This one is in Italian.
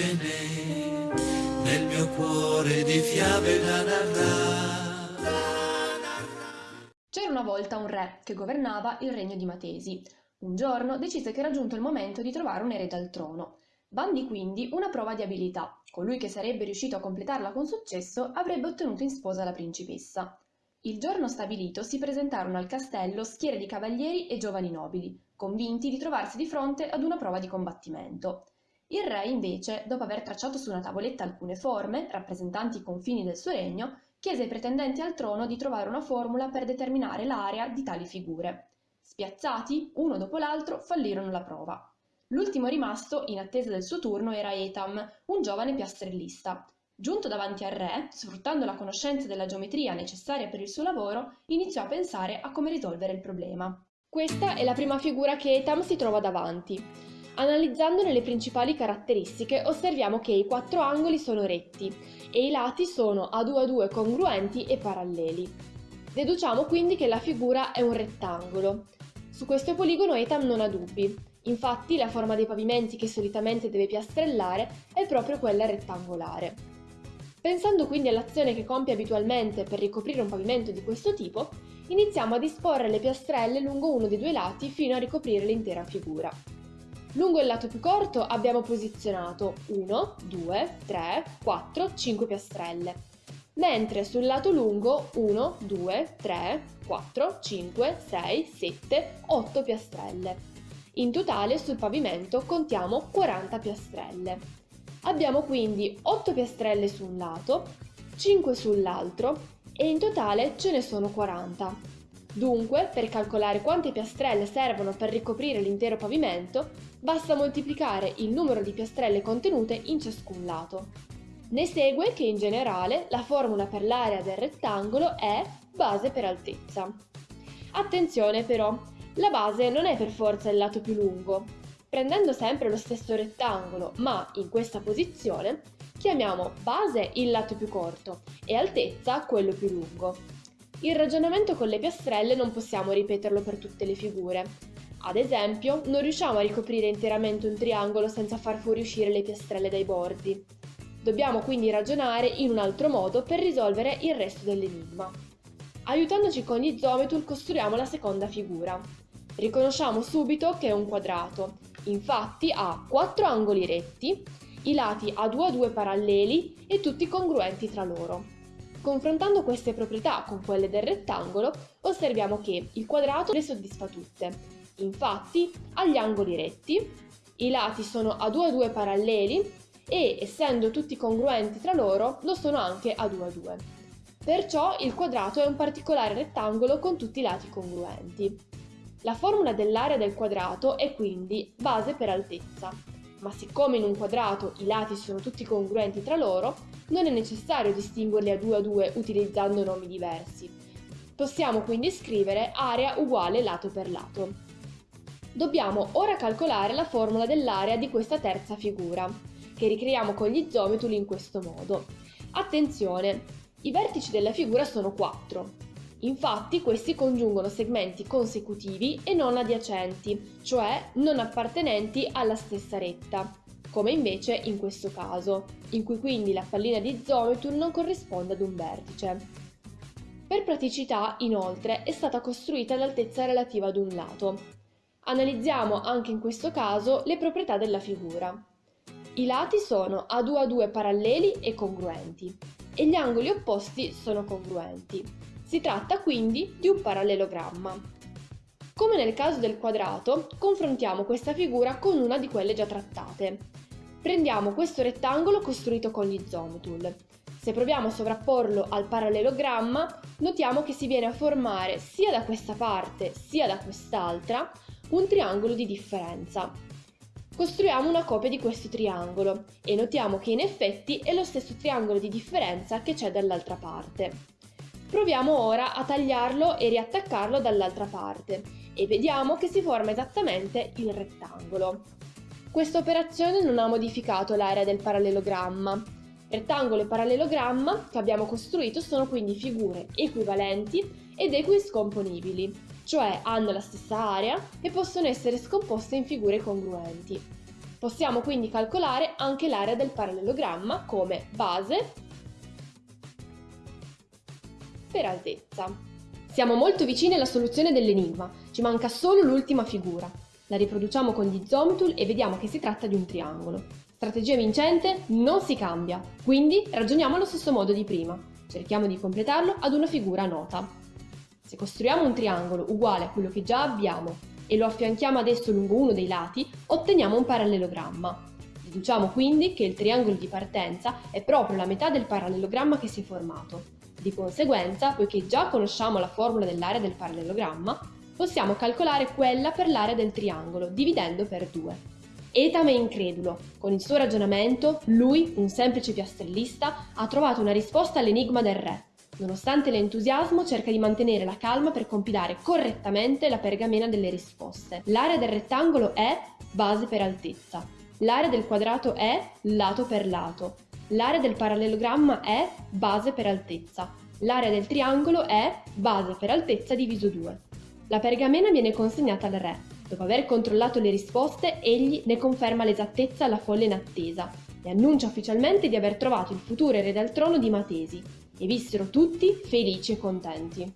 n'è nel mio cuore di fiabe da narrare. C'era una volta un re che governava il regno di Matesi. Un giorno decise che era giunto il momento di trovare un erede al trono. Bandi quindi una prova di abilità. Colui che sarebbe riuscito a completarla con successo avrebbe ottenuto in sposa la principessa. Il giorno stabilito si presentarono al castello schiere di cavalieri e giovani nobili, convinti di trovarsi di fronte ad una prova di combattimento. Il re, invece, dopo aver tracciato su una tavoletta alcune forme, rappresentanti i confini del suo regno, chiese ai pretendenti al trono di trovare una formula per determinare l'area di tali figure. Spiazzati, uno dopo l'altro, fallirono la prova. L'ultimo rimasto, in attesa del suo turno, era Etam, un giovane piastrellista, Giunto davanti al re, sfruttando la conoscenza della geometria necessaria per il suo lavoro, iniziò a pensare a come risolvere il problema. Questa è la prima figura che Etam si trova davanti. Analizzandone le principali caratteristiche osserviamo che i quattro angoli sono retti e i lati sono a 2 a 2 congruenti e paralleli. Deduciamo quindi che la figura è un rettangolo. Su questo poligono Etam non ha dubbi, infatti la forma dei pavimenti che solitamente deve piastrellare è proprio quella rettangolare. Pensando quindi all'azione che compie abitualmente per ricoprire un pavimento di questo tipo, iniziamo a disporre le piastrelle lungo uno dei due lati fino a ricoprire l'intera figura. Lungo il lato più corto abbiamo posizionato 1, 2, 3, 4, 5 piastrelle, mentre sul lato lungo 1, 2, 3, 4, 5, 6, 7, 8 piastrelle. In totale sul pavimento contiamo 40 piastrelle. Abbiamo quindi 8 piastrelle su un lato, 5 sull'altro e in totale ce ne sono 40. Dunque, per calcolare quante piastrelle servono per ricoprire l'intero pavimento, basta moltiplicare il numero di piastrelle contenute in ciascun lato. Ne segue che in generale la formula per l'area del rettangolo è base per altezza. Attenzione però, la base non è per forza il lato più lungo, Prendendo sempre lo stesso rettangolo, ma in questa posizione, chiamiamo base il lato più corto e altezza quello più lungo. Il ragionamento con le piastrelle non possiamo ripeterlo per tutte le figure. Ad esempio, non riusciamo a ricoprire interamente un triangolo senza far fuoriuscire le piastrelle dai bordi. Dobbiamo quindi ragionare in un altro modo per risolvere il resto dell'enigma. Aiutandoci con gli isometul costruiamo la seconda figura. Riconosciamo subito che è un quadrato Infatti ha quattro angoli retti, i lati a 2 a 2 paralleli e tutti congruenti tra loro. Confrontando queste proprietà con quelle del rettangolo, osserviamo che il quadrato le soddisfa tutte. Infatti ha gli angoli retti, i lati sono a 2 a 2 paralleli e, essendo tutti congruenti tra loro, lo sono anche a 2 a 2. Perciò il quadrato è un particolare rettangolo con tutti i lati congruenti. La formula dell'area del quadrato è quindi base per altezza, ma siccome in un quadrato i lati sono tutti congruenti tra loro, non è necessario distinguerli a due a due utilizzando nomi diversi. Possiamo quindi scrivere area uguale lato per lato. Dobbiamo ora calcolare la formula dell'area di questa terza figura, che ricreiamo con gli isometuli in questo modo. Attenzione, i vertici della figura sono 4, Infatti questi congiungono segmenti consecutivi e non adiacenti, cioè non appartenenti alla stessa retta, come invece in questo caso, in cui quindi la pallina di Zometur non corrisponde ad un vertice. Per praticità, inoltre, è stata costruita all'altezza relativa ad un lato. Analizziamo anche in questo caso le proprietà della figura. I lati sono a 2 a 2 paralleli e congruenti e gli angoli opposti sono congruenti. Si tratta quindi di un parallelogramma. Come nel caso del quadrato, confrontiamo questa figura con una di quelle già trattate. Prendiamo questo rettangolo costruito con gli zoom Se proviamo a sovrapporlo al parallelogramma, notiamo che si viene a formare sia da questa parte sia da quest'altra un triangolo di differenza. Costruiamo una copia di questo triangolo e notiamo che in effetti è lo stesso triangolo di differenza che c'è dall'altra parte. Proviamo ora a tagliarlo e riattaccarlo dall'altra parte e vediamo che si forma esattamente il rettangolo. Questa operazione non ha modificato l'area del parallelogramma. Rettangolo e parallelogramma che abbiamo costruito sono quindi figure equivalenti ed equiscomponibili, cioè hanno la stessa area e possono essere scomposte in figure congruenti. Possiamo quindi calcolare anche l'area del parallelogramma come base per altezza. Siamo molto vicini alla soluzione dell'enigma, ci manca solo l'ultima figura. La riproduciamo con gli Zomtool e vediamo che si tratta di un triangolo. Strategia vincente? Non si cambia, quindi ragioniamo allo stesso modo di prima. Cerchiamo di completarlo ad una figura nota. Se costruiamo un triangolo uguale a quello che già abbiamo e lo affianchiamo adesso lungo uno dei lati, otteniamo un parallelogramma. Deduciamo quindi che il triangolo di partenza è proprio la metà del parallelogramma che si è formato. Di conseguenza, poiché già conosciamo la formula dell'area del parallelogramma, possiamo calcolare quella per l'area del triangolo, dividendo per 2. Etame incredulo. Con il suo ragionamento, lui, un semplice piastrellista, ha trovato una risposta all'enigma del re. Nonostante l'entusiasmo, cerca di mantenere la calma per compilare correttamente la pergamena delle risposte. L'area del rettangolo è base per altezza. L'area del quadrato è lato per lato. L'area del parallelogramma è base per altezza. L'area del triangolo è base per altezza diviso 2. La pergamena viene consegnata al re. Dopo aver controllato le risposte, egli ne conferma l'esattezza alla folla in attesa e annuncia ufficialmente di aver trovato il futuro erede al trono di Matesi. E vissero tutti felici e contenti.